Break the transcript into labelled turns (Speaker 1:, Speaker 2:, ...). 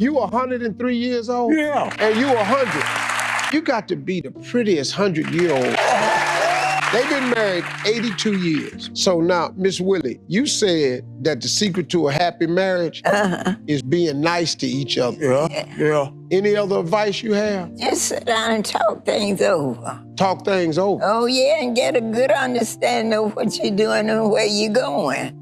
Speaker 1: You 103 years old?
Speaker 2: Yeah.
Speaker 1: And you 100. You got to be the prettiest 100 year old. They've been married 82 years. So now, Miss Willie, you said that the secret to a happy marriage
Speaker 3: Uh-huh.
Speaker 1: is being nice to each other.
Speaker 2: Yeah, yeah.
Speaker 1: Any other advice you have?
Speaker 3: Just sit down and talk things over.
Speaker 1: Talk things over.
Speaker 3: Oh, yeah, and get a good understanding of what you're doing and where you're going.